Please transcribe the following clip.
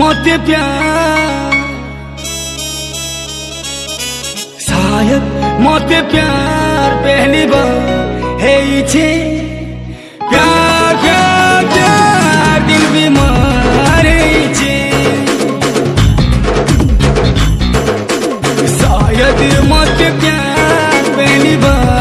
मोते प्यार। मोते प्यार पहली बार है इचे प्यार प्यार प्यार, दिल बीमार है शायद मोते प्यार पहली बार